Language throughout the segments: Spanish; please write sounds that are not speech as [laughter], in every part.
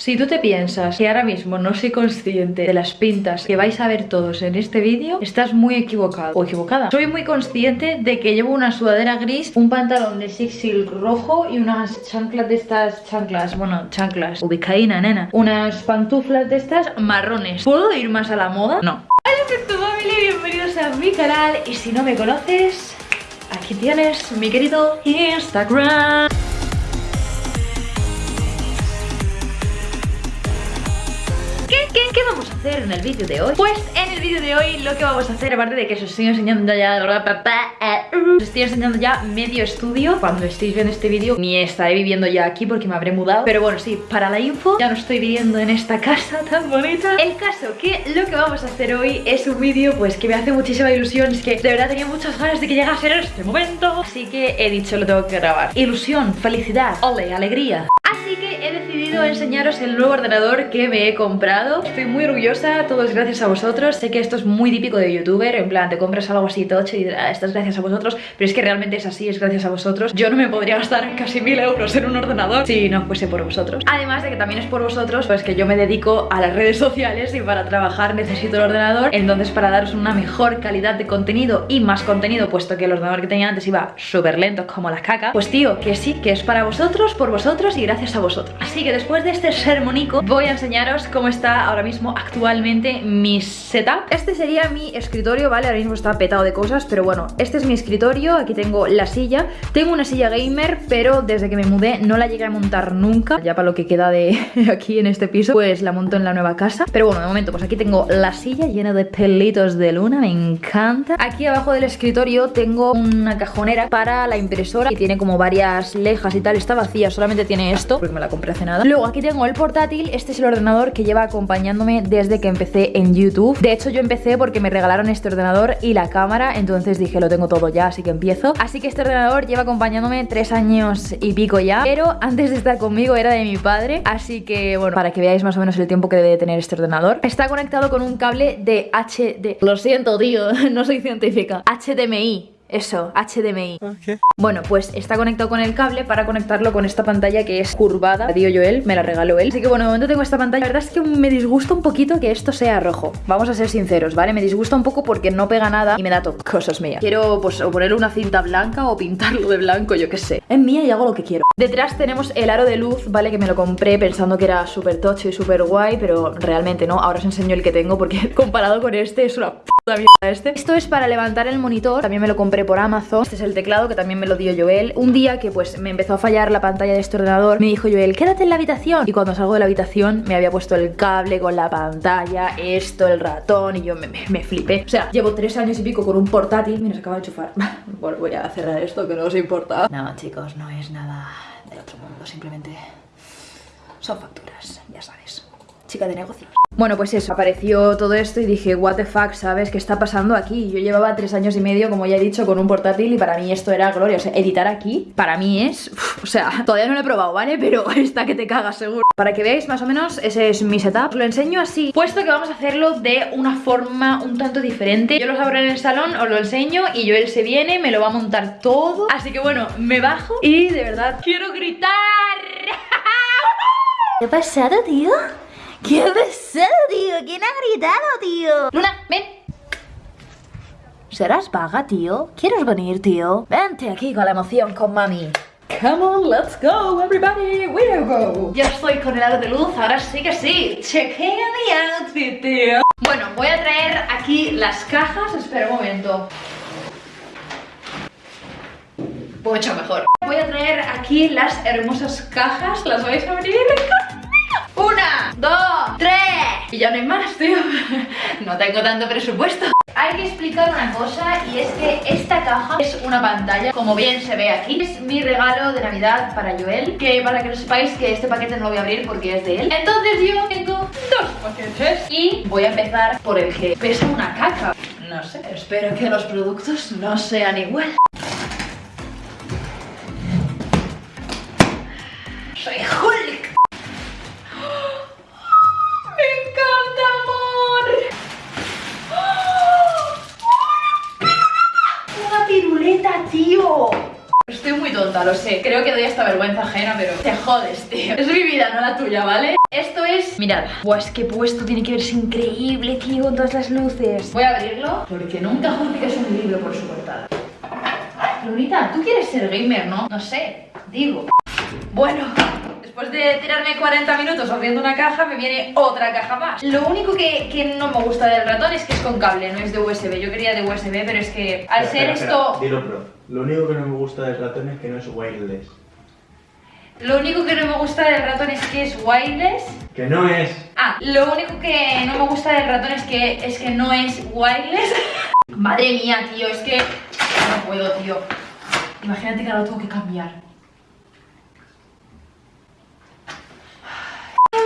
Si tú te piensas que ahora mismo no soy consciente de las pintas que vais a ver todos en este vídeo, estás muy equivocado o equivocada. Soy muy consciente de que llevo una sudadera gris, un pantalón de Six Silk rojo y unas chanclas de estas chanclas, bueno, chanclas, ubicaína, nena. Unas pantuflas de estas marrones. ¿Puedo ir más a la moda? No. Hola, tu family, bienvenidos a mi canal y si no me conoces, aquí tienes mi querido Instagram. ¿Qué, vamos a hacer en el vídeo de hoy? Pues en el vídeo de hoy lo que vamos a hacer, aparte de que os estoy enseñando ya Os estoy enseñando ya medio estudio. Cuando estéis viendo este vídeo ni estaré viviendo ya aquí porque me habré mudado. Pero bueno, sí, para la info, ya no estoy viviendo en esta casa [laughs] tan bonita. El caso que lo que vamos a hacer hoy es un vídeo pues que me hace muchísima ilusión. Es que de verdad tenía muchas ganas de que llegase este momento. Así que he dicho lo tengo que grabar. Ilusión, felicidad, ole, alegría Así que he decidido enseñaros el nuevo ordenador que me he comprado. Estoy muy orgullosa, todo es gracias a vosotros. Sé que esto es muy típico de youtuber En plan, te compras algo así tocho y ah, esto es gracias a vosotros Pero es que realmente es así, es gracias a vosotros. Yo no me podría gastar [laughs] casi mil euros en un ordenador Si no fuese por vosotros. Además de que también es por vosotros Pues que yo me dedico a las redes sociales Y para trabajar necesito el ordenador. Entonces para daros una mejor calidad de contenido Y más contenido, puesto que el ordenador que tenía antes Iba súper lento como la caca Pues tío, que sí, que es para vosotros, por vosotros y gracias a vosotros. Así que después de este sermonico voy a enseñaros cómo está ahora mismo actualmente mi setup. Este sería mi escritorio, ¿vale? Ahora mismo está petado de cosas, pero bueno, este es mi escritorio. Aquí tengo la silla. Tengo una silla gamer, pero desde que me mudé no la llegué a montar nunca. Ya para lo que queda de [laughs] aquí en este piso, pues la monto en la nueva casa. Pero bueno, de momento, pues aquí tengo la silla llena de pelitos de luna, me encanta. Aquí abajo del escritorio tengo una cajonera para la impresora Y tiene como varias lejas y tal, está vacía, solamente tiene esto porque me la compré hace nada. Luego aquí tengo el portátil, este es el ordenador que lleva acompañándome desde que empecé en YouTube. De hecho yo empecé porque me regalaron este ordenador y la cámara Entonces dije lo tengo todo ya, así que empiezo Así que este ordenador lleva acompañándome tres años y pico ya Pero antes de estar conmigo era de mi padre. Así que bueno, para que veáis más o menos el tiempo que debe tener este ordenador. Está conectado con un cable de HD Lo siento tío, [laughs] no soy científica. HDMI eso, HDMI Bueno, pues está conectado con el cable para conectarlo con esta pantalla que es curvada. La dio yo él, me la regaló él. Así que bueno, de momento tengo esta pantalla. La verdad es que me disgusta un poquito que esto sea rojo. Vamos a ser sinceros, ¿vale? Me disgusta un poco porque no pega nada y me da [laughs] cosas mías. Quiero pues o ponerle una cinta blanca o pintarlo de blanco, yo qué sé. Es mía y hago lo que quiero. Detrás tenemos el aro de luz, ¿vale? Que me lo compré pensando que era súper tocho y súper guay Pero realmente no, ahora os enseño el que tengo Porque [laughs] comparado con este es una mierda este. Esto es para levantar el monitor, también me lo compré por Amazon. Este es el teclado que también me lo dio Joel. Un día que pues me empezó a fallar la pantalla de este ordenador Me dijo Joel, quédate en la habitación Y cuando salgo de la habitación me había puesto el cable con la pantalla Esto, el ratón y yo me, me, flipé. O sea, llevo tres años y pico con un portátil. Mira, se acaba de enchufar. [laughs] Bueno, voy a cerrar esto que no os importa. No, chicos, no es nada del otro mundo. Simplemente son facturas, ya sabes Chica de negocios bueno, pues eso, apareció todo esto y dije, what the fuck, ¿sabes? ¿Qué está pasando aquí? Yo llevaba tres años y medio, como ya he dicho, con un portátil y para mí esto era gloria. O sea, editar aquí, para mí es... o sea, [laughs] todavía no lo he probado, ¿vale? Pero [laughs] está que te cagas, seguro. Para que veáis más o menos, ese es mi setup. Os lo enseño así, puesto que vamos a hacerlo de una forma un tanto diferente. Yo los abro en el salón, os lo enseño y yo él se viene, me lo va a montar todo. Así que bueno, me bajo y de verdad quiero gritar. [laughs] ¿Qué ha pasado, tío? ¿Qué ha pasado, tío? ¿Quién ha gritado, tío? Luna, ven ¿Serás vaga, tío? ¿Quieres venir, tío? Vente aquí con la emoción con mami Come on, let's go, everybody, we go Ya estoy con el aro de luz, ahora sí que sí Chequea mi outfit, tío Bueno, voy a traer aquí las cajas Espera un momento Mucho mejor Voy a traer aquí las hermosas cajas ¿Las vais a abrir? [laughs] Una, dos, Y ya no hay más, tío. [laughs] No tengo tanto presupuesto. Hay que explicar una cosa y es que esta caja es una pantalla, como bien se ve aquí. Es mi regalo de Navidad para Joel Que para que lo sepáis que este paquete no lo voy a abrir porque es de él. Entonces yo tengo dos paquetes Y voy a empezar por el que pesa una caca. No sé, espero que los productos no sean igual tío! Estoy muy tonta, lo sé. Creo que doy esta vergüenza ajena, pero te jodes, tío. Es mi vida, no la tuya, ¿vale? Esto es... Mirad, Buah, es puesto tiene que verse increíble, tío, con todas las luces Voy a abrirlo porque nunca es un libro por su portada Lunita, tú quieres ser gamer, ¿no? No sé, digo Bueno, después de tirarme 40 minutos abriendo una caja me viene otra caja más Lo único que, que, no me gusta del ratón es que es con cable, no es de USB Yo quería de USB, pero es que al ser esto... Dilo, bro. Lo único que no me gusta del ratón es que no es wireless lo único que no me gusta del ratón es que es wireless. Que no es. Ah, lo único que no me gusta del ratón es que, es que no es wireless. [laughs] Madre mía, tío, es que no puedo, tío. Imagínate que ahora lo tengo que cambiar.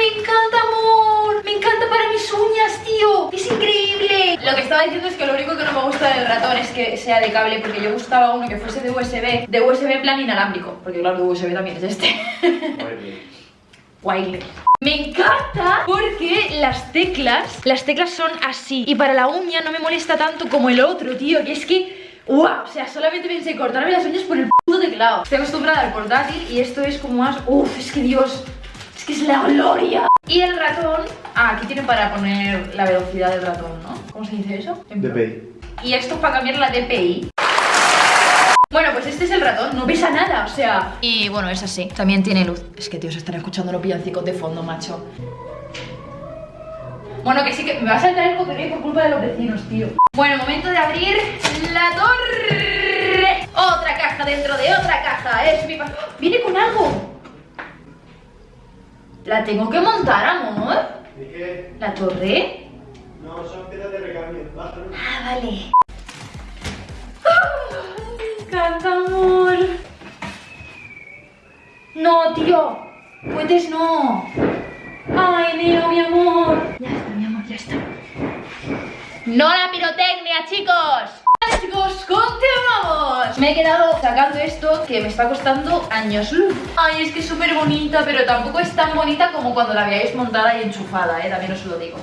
Me encanta, amor. Me encanta para mis uñas, tío. Es increíble. Lo que estaba diciendo es que lo único que no me gusta del ratón es que sea de cable, porque yo gustaba uno que fuese de USB, de USB en plan inalámbrico, porque claro, de USB también es este. Wireless. Me encanta porque las teclas, las teclas son así y para la uña no me molesta tanto como el otro, tío, que es que... ¡Wow! O sea, solamente pensé cortarme las uñas por el puto teclado Estoy acostumbrada al portátil y esto es como más... ¡Uf! Es que Dios... Es que es la gloria. Y el ratón... Ah, aquí tienen para poner la velocidad del ratón, ¿no? ¿Cómo se dice eso? DPI Y esto para cambiar la DPI bueno, pues este es el ratón, no pesa nada, o sea... Y bueno, es así, también tiene luz. Es que, tío, se están escuchando los villancicos de fondo, macho. Bueno, que sí que me va a saltar el copyright por culpa de los vecinos, tío. Bueno, momento de abrir la torre. Otra caja dentro de otra caja, es mi... ¡Oh! ¡Viene con algo! ¿La tengo que montar, amor? ¿De qué? ¿La torre? No, son piezas de recambio, Ah, vale encanta, amor. No, tío. Puedes no. Ay, Neo, mi amor. Ya está, mi amor, ya está. No la pirotecnia, chicos. Chicos, continuamos. Me he quedado sacando esto que me está costando años luz. Ay, es que es súper bonita, pero tampoco es tan bonita como cuando la veáis montada y enchufada, ¿eh? También os lo digo.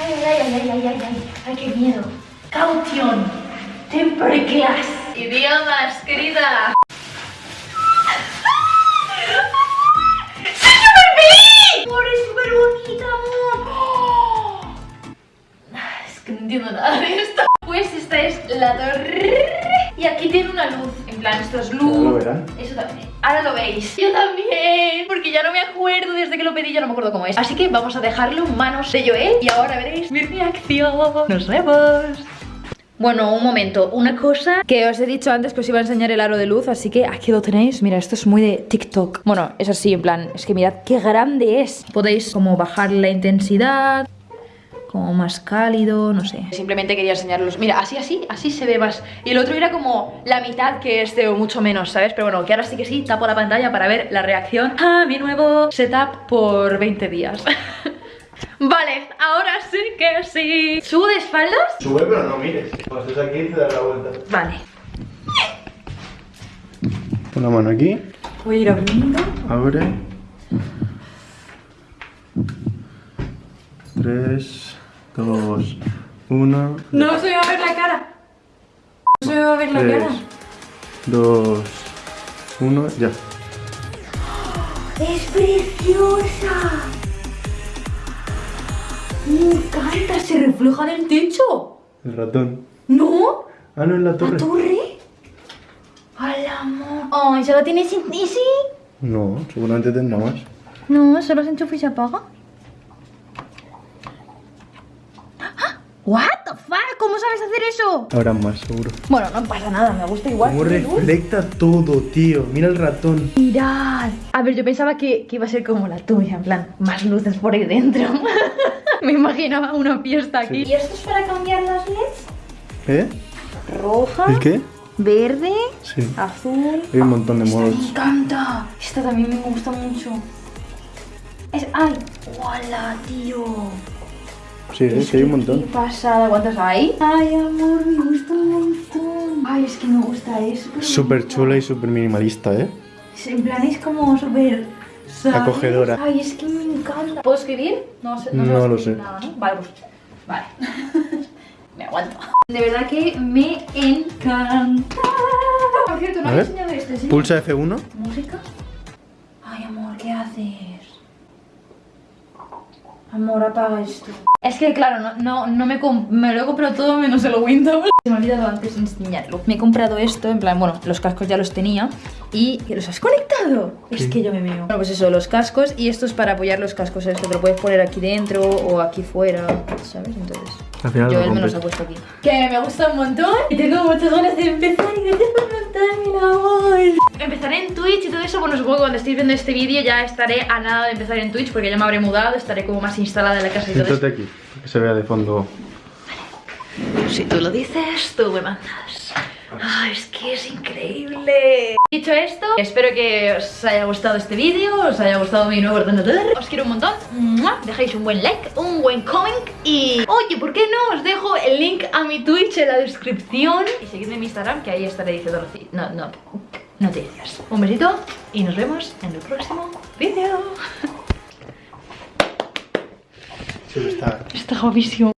Ay, ay, ay, ay, ay, ay, ay, ay, qué miedo. Caution. Temper class. Idiomas, querida. Que no entiendo nada de esto. Pues esta es la torre. Y aquí tiene una luz. En plan, esto es luz. lo verán. Eso también. Ahora lo veis. Yo también. Porque ya no me acuerdo desde que lo pedí, ya no me acuerdo cómo es. Así que vamos a dejarlo en manos de Joel. Y ahora veréis mi reacción. Nos vemos. Bueno, un momento, una cosa que os he dicho antes que os iba a enseñar el aro de luz, así que aquí lo tenéis. Mira, esto es muy de TikTok. Bueno, es así, en plan, es que mirad qué grande es. Podéis como bajar la intensidad, como más cálido, no sé. Simplemente quería enseñaros. Mira, así, así, así se ve más. Y el otro era como la mitad que este o mucho menos, ¿sabes? Pero bueno, que ahora sí que sí, tapo la pantalla para ver la reacción a [laughs] mi nuevo setup por 20 días. [laughs] Vale, ahora sí que sí ¿Subo de espaldas? Sube pero no mires Cuando estés aquí te das la vuelta Vale Pon la mano aquí Voy a ir abriendo Abre 3 2 1 No se me va a ver la cara No se me va a ver la 3 cara 2 1 ya ¡Es preciosa! Me encanta, se refleja en el techo El ratón ¿No? Ah, no, en la ¿La torre torre? ¡Al amor! Ay, ¿solo tienes Easy? No, seguramente tendrá más No, solo se enchufa y se apaga What the fuck? ¿Cómo sabes hacer eso? Habrá más, seguro Bueno, no pasa nada, me gusta igual luz. refleja todo, tío Mira el ratón Mirad A ver, yo pensaba que, que iba a ser como la tuya En plan, más luces por ahí dentro [laughs] Me imaginaba una fiesta aquí ¿Y esto es para cambiar las LEDs? ¿Eh? Roja, ¿El qué? verde, Sí azul Hay un montón de Esta me modos encanta Esta también me gusta mucho es, ¡Ay! ¡Hola, tío! Sí, es que hay un montón ¡Qué pasada! ¿Cuántas hay? ¡Ay, amor! Me gusta un montón Ay, es que me gusta eso Súper chula y súper minimalista, ¿eh? En plan es como súper... Acogedora. Ay, es que me encanta. ¿Puedo escribir? No, sé, No a lo sé. Nada, ¿no? Vale, pues... Vale. [laughs] me aguanto. De verdad que me encanta. Por cierto, no ver. enseñado este, ¿sí? Pulsa F1 ¿Música? Ay, amor, ¿qué haces? Amor, apaga esto. Es que claro, no, no, no me, me lo he comprado todo menos el Windows. [laughs] Se me ha olvidado antes enseñarlo. Me he comprado esto, en plan, bueno, los cascos ya los tenía. ¿Y los has conectado? Es que yo me meo. Bueno, pues eso, los cascos. Y esto es para apoyar los cascos. Es que te lo puedes poner aquí dentro o aquí fuera, ¿sabes? Entonces... Al final Yo él me los ha puesto aquí. Que me gusta un montón y tengo muchas ganas de empezar y gracias por montarme, mi amor. Empezaré en Twitch y todo eso, bueno, supongo que cuando estéis viendo este vídeo ya estaré a nada de empezar en Twitch porque ya me habré mudado, estaré como más instalada en la casa y todo eso. Aquí, que se vea de fondo. Si tú lo dices, tú me mandas. Ay, es que es increíble. Dicho esto, espero que os haya gustado este vídeo, os haya gustado mi nuevo ordenador. Os quiero un montón. ¡Mua! Dejéis un buen like, un buen comment y... Oye, ¿por qué no? Os dejo el link a mi Twitch en la descripción. Y seguidme en mi Instagram, que ahí estaré diciendo no, no, noticias. Un besito y nos vemos en el próximo vídeo. Sí, está. Está guapísimo.